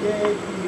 Yeah.